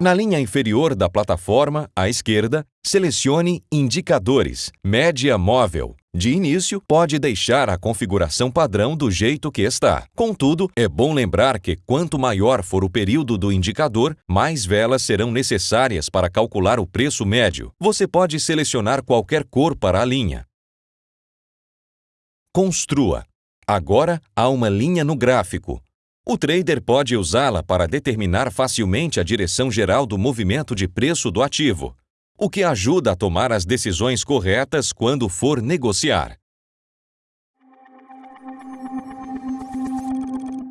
Na linha inferior da plataforma, à esquerda, selecione Indicadores, Média Móvel. De início, pode deixar a configuração padrão do jeito que está. Contudo, é bom lembrar que quanto maior for o período do indicador, mais velas serão necessárias para calcular o preço médio. Você pode selecionar qualquer cor para a linha. Construa. Agora há uma linha no gráfico. O trader pode usá-la para determinar facilmente a direção geral do movimento de preço do ativo, o que ajuda a tomar as decisões corretas quando for negociar.